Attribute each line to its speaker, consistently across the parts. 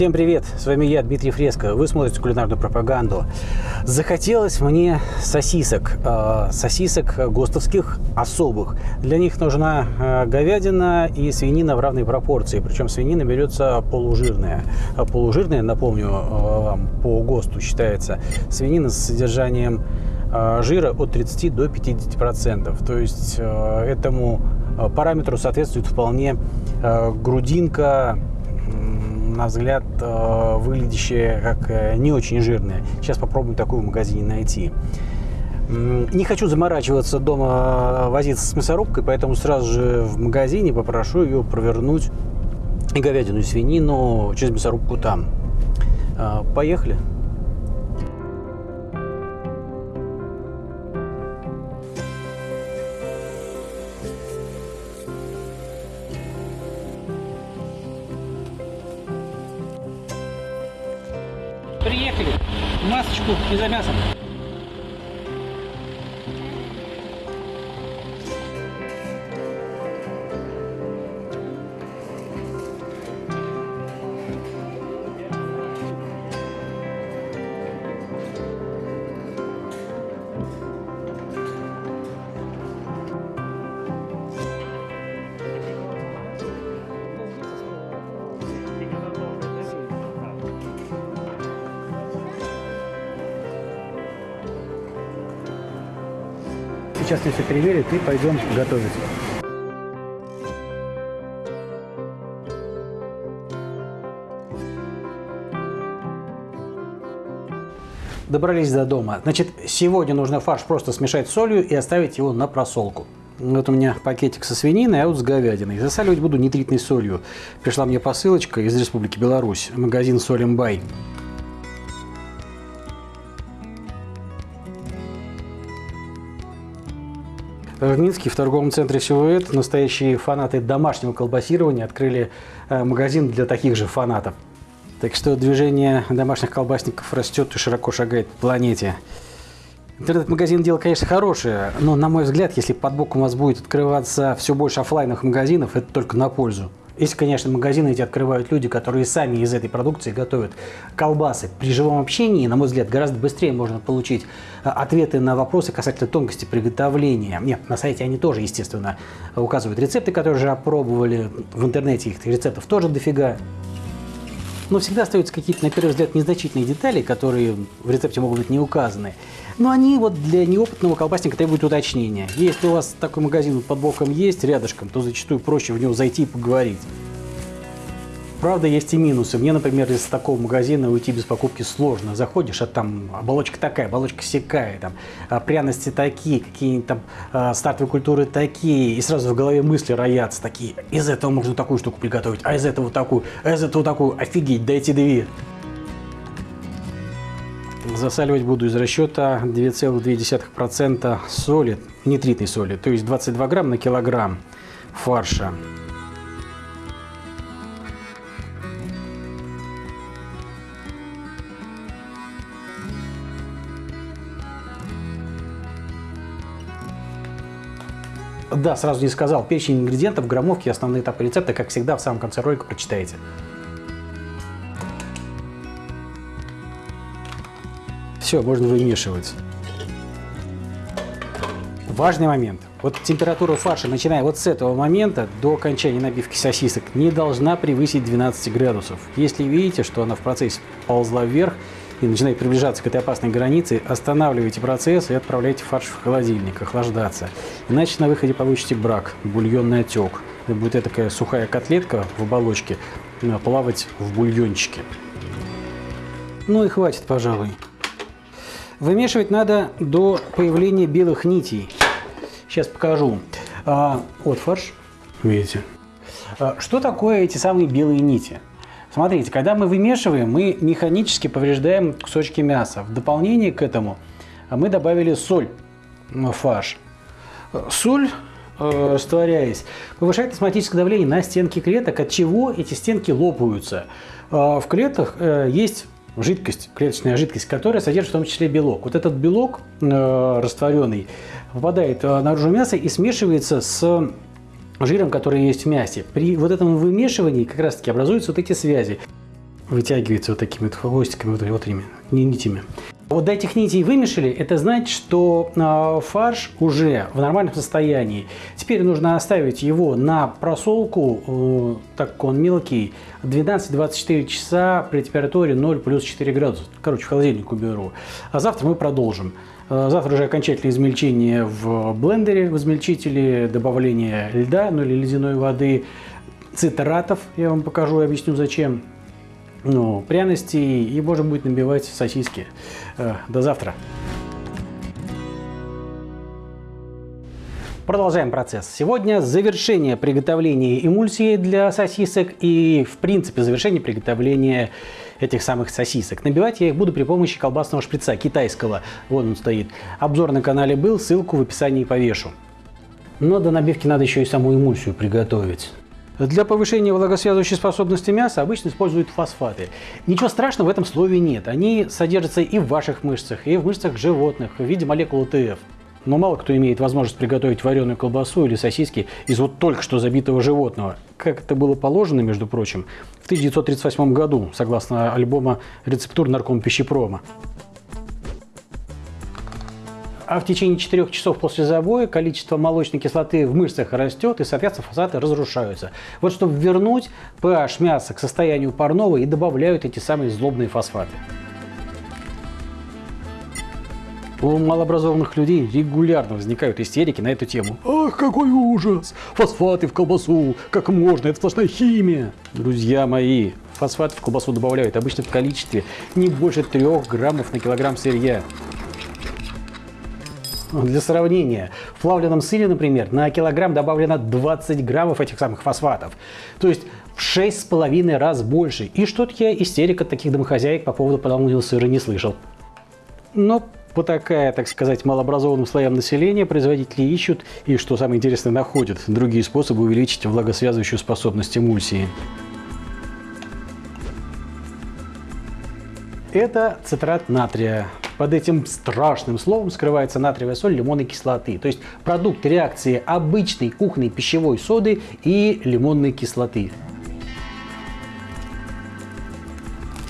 Speaker 1: Всем привет! С вами я, Дмитрий Фреско. Вы смотрите кулинарную пропаганду. Захотелось мне сосисок. Э, сосисок гостовских особых. Для них нужна э, говядина и свинина в равной пропорции. Причем свинина берется полужирная. А полужирная, напомню э, вам, по ГОСТу считается свинина с содержанием жира от 30 до 50 процентов. То есть этому параметру соответствует вполне грудинка на взгляд, э, выглядящие как э, не очень жирные. Сейчас попробуем такую в магазине найти. Не хочу заморачиваться дома, э, возиться с мясорубкой, поэтому сразу же в магазине попрошу ее провернуть и говядину, и свинину через мясорубку там. Поехали. Приехали. Масочку и за мясом. Сейчас все переверит и пойдем готовить. Добрались до дома. Значит, сегодня нужно фарш просто смешать с солью и оставить его на просолку. Вот у меня пакетик со свининой, а вот с говядиной. Засаливать буду нитритной солью. Пришла мне посылочка из Республики Беларусь, магазин Солимбай. В Минске в торговом центре «Силуэт» настоящие фанаты домашнего колбасирования открыли э, магазин для таких же фанатов. Так что движение домашних колбасников растет и широко шагает по планете. Интернет-магазин дело, конечно, хорошее, но, на мой взгляд, если под боком у вас будет открываться все больше офлайновых магазинов, это только на пользу. Если, конечно, магазины эти открывают люди, которые сами из этой продукции готовят колбасы. При живом общении, на мой взгляд, гораздо быстрее можно получить а, ответы на вопросы касательно тонкости приготовления. Нет, на сайте они тоже, естественно, указывают рецепты, которые уже опробовали. В интернете их рецептов тоже дофига но всегда остаются какие-то, на первый взгляд, незначительные детали, которые в рецепте могут быть не указаны. Но они вот для неопытного колбасника требуют уточнения. Если у вас такой магазин под боком есть, рядышком, то зачастую проще в него зайти и поговорить. Правда, есть и минусы. Мне, например, из такого магазина уйти без покупки сложно. Заходишь, а там оболочка такая, оболочка секая, там а пряности такие, какие-нибудь там а, стартовые культуры такие, и сразу в голове мысли роятся такие. Из этого можно такую штуку приготовить, а из этого такую, а из этого такую. Офигеть, дайте две. Засаливать буду из расчета 2,2% соли, нитритной соли, то есть 22 грамм на килограмм фарша. Да, сразу не сказал. Перечень ингредиентов, граммовки, основные этапы рецепта, как всегда, в самом конце ролика прочитаете. Все, можно вымешивать. Важный момент. Вот температура фарша, начиная вот с этого момента до окончания набивки сосисок, не должна превысить 12 градусов. Если видите, что она в процессе ползла вверх, и начинает приближаться к этой опасной границе, останавливайте процесс и отправляйте фарш в холодильник охлаждаться. Иначе на выходе получите брак, бульонный отек. Это будет такая сухая котлетка в оболочке э, плавать в бульончике. Ну и хватит, пожалуй. Вымешивать надо до появления белых нитей. Сейчас покажу. А, вот фарш, видите. А, что такое эти самые белые нити? Смотрите, когда мы вымешиваем, мы механически повреждаем кусочки мяса. В дополнение к этому мы добавили соль в фарш. Соль, э, растворяясь, повышает осмотическое давление на стенки клеток, от чего эти стенки лопаются. Э, в клетках э, есть жидкость, клеточная жидкость, которая содержит в том числе белок. Вот этот белок растворенный попадает наружу мяса и смешивается с жиром, который есть в мясе. При вот этом вымешивании как раз таки образуются вот эти связи. вытягивается вот такими вот хвостиками, вот, вот этими нитями. Вот до этих нитей вымешали, это значит, что э, фарш уже в нормальном состоянии. Теперь нужно оставить его на просолку, э, так как он мелкий, 12-24 часа при температуре 0 плюс 4 градуса. Короче, в холодильник уберу. А завтра мы продолжим. Э, завтра уже окончательное измельчение в блендере, в измельчителе, добавление льда, ну или ледяной воды, цитратов, я вам покажу и объясню зачем ну, пряности и можно будет набивать сосиски. Э, до завтра. Продолжаем процесс. Сегодня завершение приготовления эмульсии для сосисок и, в принципе, завершение приготовления этих самых сосисок. Набивать я их буду при помощи колбасного шприца китайского. Вон он стоит. Обзор на канале был, ссылку в описании повешу. Но до набивки надо еще и саму эмульсию приготовить. Для повышения влагосвязывающей способности мяса обычно используют фосфаты. Ничего страшного в этом слове нет. Они содержатся и в ваших мышцах, и в мышцах животных в виде молекул ТФ. Но мало кто имеет возможность приготовить вареную колбасу или сосиски из вот только что забитого животного. Как это было положено, между прочим, в 1938 году, согласно альбома «Рецептур нарком пищепрома» а в течение 4 часов после забоя количество молочной кислоты в мышцах растет и, соответственно, фосфаты разрушаются. Вот чтобы вернуть pH мяса к состоянию парного и добавляют эти самые злобные фосфаты. У малообразованных людей регулярно возникают истерики на эту тему. Ах, какой ужас! Фосфаты в колбасу! Как можно? Это сплошная химия! Друзья мои, фосфаты в колбасу добавляют обычно в количестве не больше 3 граммов на килограмм сырья. Для сравнения, в плавленном сыре, например, на килограмм добавлено 20 граммов этих самых фосфатов. То есть в 6,5 раз больше. И что-то я истерика таких домохозяек по поводу плавленного сыра не слышал. Но по такая, так сказать, малообразованным слоям населения производители ищут и, что самое интересное, находят другие способы увеличить влагосвязывающую способность эмульсии. Это цитрат натрия. Под этим страшным словом скрывается натриевая соль лимонной кислоты. То есть продукт реакции обычной кухонной пищевой соды и лимонной кислоты.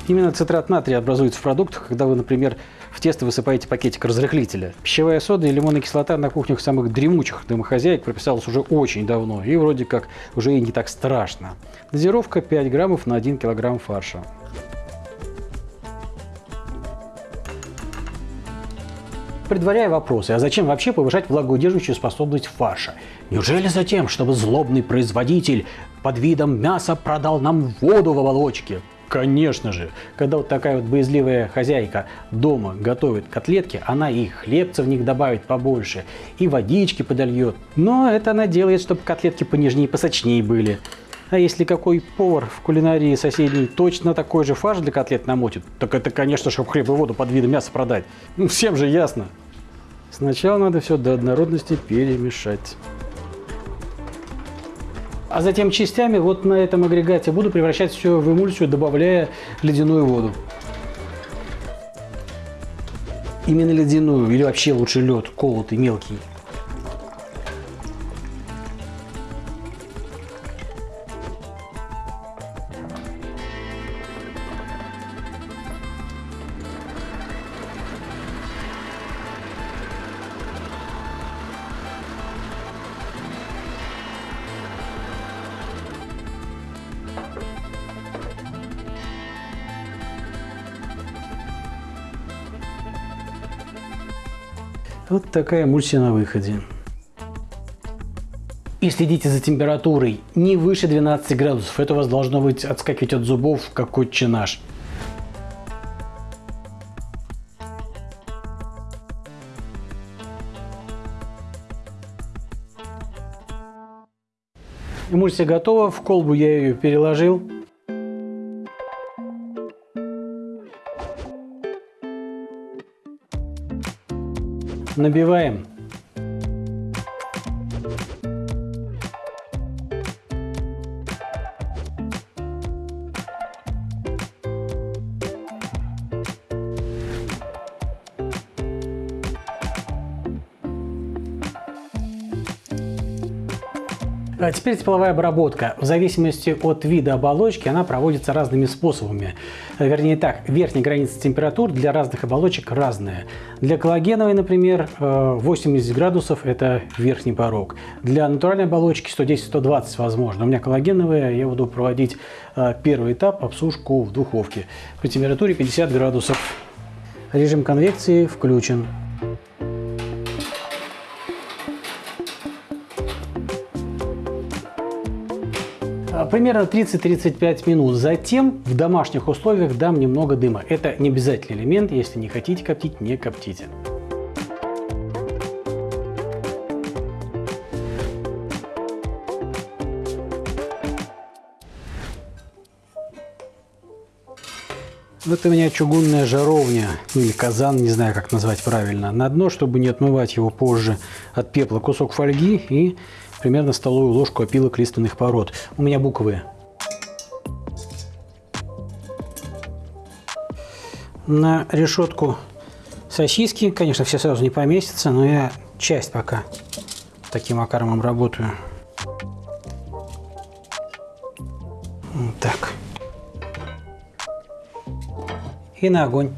Speaker 1: Именно цитрат натрия образуется в продуктах, когда вы, например, в тесто высыпаете пакетик разрыхлителя. Пищевая сода и лимонная кислота на кухнях самых дремучих домохозяек прописалась уже очень давно и вроде как уже и не так страшно. Дозировка 5 граммов на 1 килограмм фарша. Предваряя вопросы, а зачем вообще повышать влагоудерживающую способность фарша? Неужели за тем, чтобы злобный производитель под видом мяса продал нам воду в оболочке? Конечно же, когда вот такая вот боязливая хозяйка дома готовит котлетки, она и хлебца в них добавит побольше, и водички подольет. Но это она делает, чтобы котлетки понежнее и посочнее были. А если какой повар в кулинарии соседней точно такой же фарш для котлет намотит, так это, конечно, чтобы хлеб и воду под видом мяса продать. Ну, всем же ясно. Сначала надо все до однородности перемешать. А затем частями вот на этом агрегате буду превращать все в эмульсию, добавляя ледяную воду. Именно ледяную или вообще лучше лед, колотый, мелкий. Вот такая эмульсия на выходе. И следите за температурой не выше 12 градусов. Это у вас должно быть отскакивать от зубов, как отче наш. Эмульсия готова, в колбу я ее переложил. Набиваем. Теперь тепловая обработка. В зависимости от вида оболочки она проводится разными способами. Вернее так, верхняя граница температур для разных оболочек разная. Для коллагеновой, например, 80 э, градусов – это верхний порог. Для натуральной оболочки 110-120 возможно. У меня коллагеновая, я буду проводить э, первый этап – обсушку в духовке при температуре 50 градусов. Режим конвекции включен. Примерно 30-35 минут. Затем в домашних условиях дам немного дыма. Это не обязательный элемент. Если не хотите коптить, не коптите. Вот у меня чугунная жаровня, ну или казан, не знаю, как назвать правильно. На дно, чтобы не отмывать его позже от пепла, кусок фольги и примерно столовую ложку опилок лиственных пород. У меня буквы. На решетку сосиски, конечно, все сразу не поместятся, но я часть пока таким макаром работаю. Вот так. И на огонь.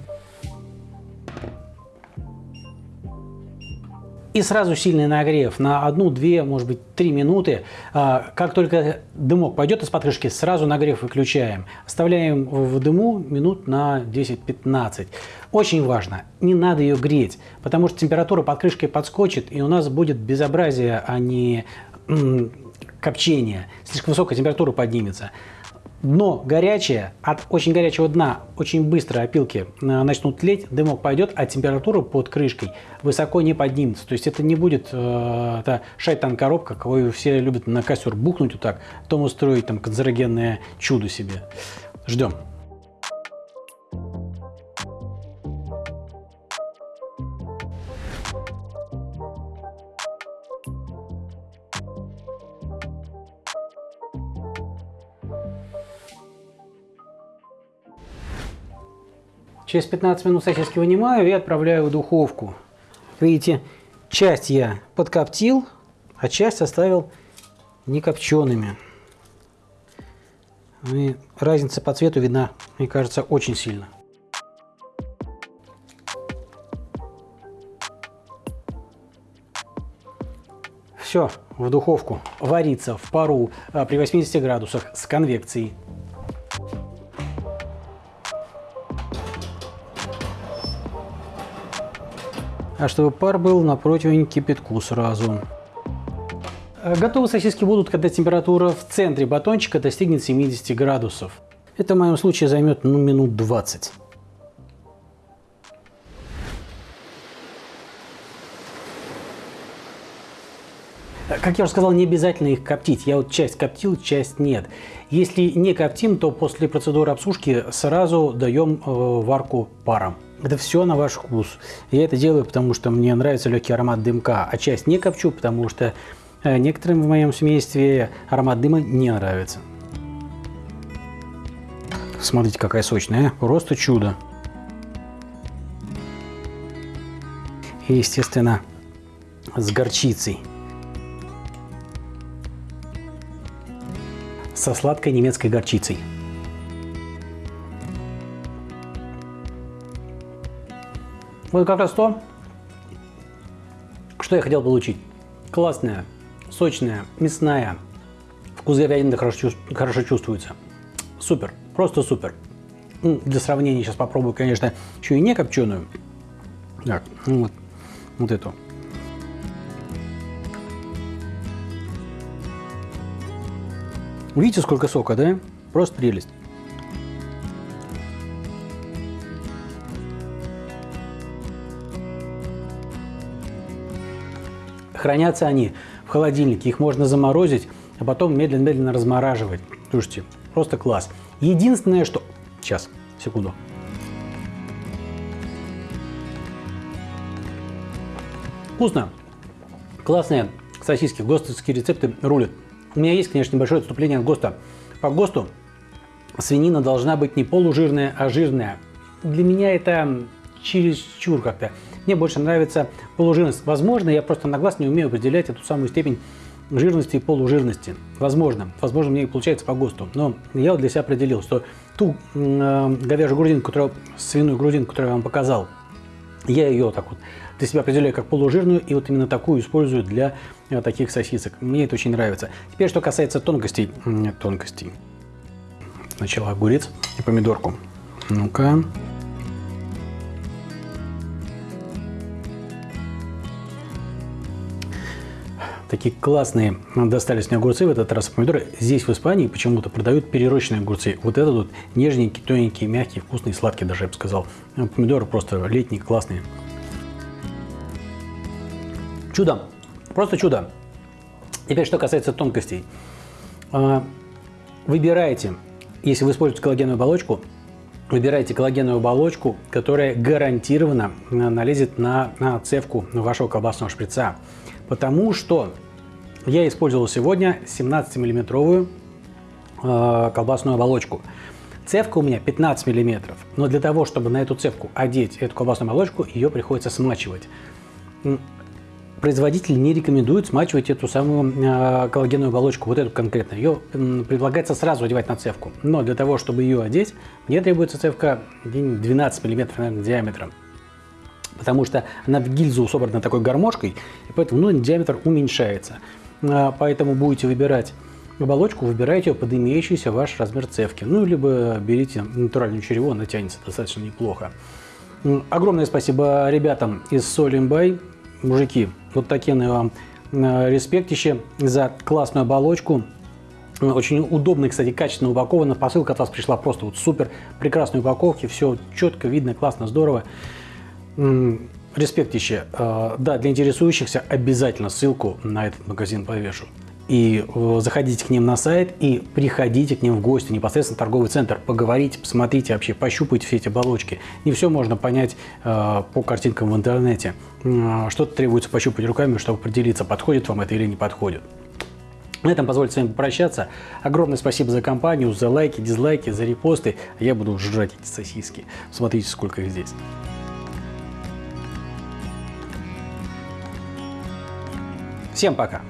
Speaker 1: И сразу сильный нагрев на 1-2, может быть, 3 минуты. А, как только дымок пойдет из-под крышки, сразу нагрев выключаем. Оставляем в дыму минут на 10-15. Очень важно, не надо ее греть, потому что температура под крышкой подскочит, и у нас будет безобразие, а не копчение. Слишком высокая температура поднимется дно горячее, от очень горячего дна очень быстро опилки э, начнут тлеть, дымок пойдет, а температура под крышкой высоко не поднимется. То есть это не будет э, шайтан-коробка, кого все любят на костер бухнуть вот так, потом устроить там канцерогенное чудо себе. Ждем. Через 15 минут сосиски вынимаю и отправляю в духовку. Видите, часть я подкоптил, а часть оставил не копчеными. И разница по цвету видна, мне кажется, очень сильно. Все, в духовку. Варится в пару а, при 80 градусах с конвекцией. А чтобы пар был на противень кипятку сразу. Э, готовы сосиски будут, когда температура в центре батончика достигнет 70 градусов. Это в моем случае займет ну, минут 20. Э, как я уже сказал, не обязательно их коптить. Я вот часть коптил, часть нет. Если не коптим, то после процедуры обсушки сразу даем э, варку паром. Это все на ваш вкус. Я это делаю, потому что мне нравится легкий аромат дымка, а часть не копчу, потому что э, некоторым в моем семействе аромат дыма не нравится. Смотрите, какая сочная, просто чудо. И, естественно, с горчицей. Со сладкой немецкой горчицей. Вот как раз то, что я хотел получить. Классная, сочная, мясная. Вкус говядины хорошо, хорошо чувствуется. Супер, просто супер. Для сравнения сейчас попробую, конечно, еще и не копченую. Так, ну вот, вот эту. Видите, сколько сока, да? Просто прелесть. Хранятся они в холодильнике, их можно заморозить, а потом медленно-медленно размораживать. Слушайте, просто класс. Единственное, что... Сейчас, секунду. Вкусно. Классные сосиски. Гостовские рецепты рулят. У меня есть, конечно, небольшое отступление от ГОСТа. По ГОСТу свинина должна быть не полужирная, а жирная. Для меня это чересчур как-то. Мне больше нравится полужирность. Возможно, я просто на глаз не умею определять эту самую степень жирности и полужирности. Возможно, возможно, мне и получается по ГОСТу, но я для себя определил, что ту э, говяжью грудинку, которую, свиную грудинку, которую я вам показал, я ее так вот для себя определяю как полужирную, и вот именно такую использую для э, таких сосисок. Мне это очень нравится. Теперь, что касается тонкостей. Нет, тонкостей. Сначала огурец и помидорку. Ну-ка. Такие классные достались мне огурцы в этот раз помидоры. Здесь в Испании почему-то продают перерощенные огурцы. Вот этот вот нежненький, тоненький, мягкий, вкусный, сладкий даже, я бы сказал. Помидоры просто летние, классные. Чудо. Просто чудо. Теперь, что касается тонкостей. А, выбирайте, если вы используете коллагеновую оболочку, выбирайте коллагеновую оболочку, которая гарантированно налезет на, на цевку вашего колбасного шприца. Потому что я использовал сегодня 17-миллиметровую э, колбасную оболочку. Цевка у меня 15 миллиметров, но для того, чтобы на эту цевку одеть эту колбасную оболочку, ее приходится смачивать. Производитель не рекомендует смачивать эту самую э, коллагеновую оболочку, вот эту конкретно. Ее э, предлагается сразу одевать на цевку. Но для того, чтобы ее одеть, мне требуется цевка 12 мм наверное, диаметром потому что она в гильзу собрана такой гармошкой, и поэтому ну, диаметр уменьшается. А, поэтому будете выбирать оболочку, выбирайте ее под имеющийся ваш размер цевки. Ну, либо берите натуральную черево, она тянется достаточно неплохо. Огромное спасибо ребятам из Солимбай. Мужики, вот такие вам а, респектище за классную оболочку. Очень удобно, кстати, качественно упакована. Посылка от вас пришла просто вот супер. Прекрасной упаковки. Все четко, видно, классно, здорово. Респектище. А, да, для интересующихся обязательно ссылку на этот магазин повешу. И э, заходите к ним на сайт и приходите к ним в гости, непосредственно в торговый центр, поговорите, посмотрите вообще, пощупайте все эти оболочки. Не все можно понять э, по картинкам в интернете. Э, Что-то требуется пощупать руками, чтобы определиться, подходит вам это или не подходит. На этом позвольте с вами попрощаться. Огромное спасибо за компанию, за лайки, дизлайки, за репосты. Я буду жрать эти сосиски. Смотрите, сколько их здесь. Всем пока!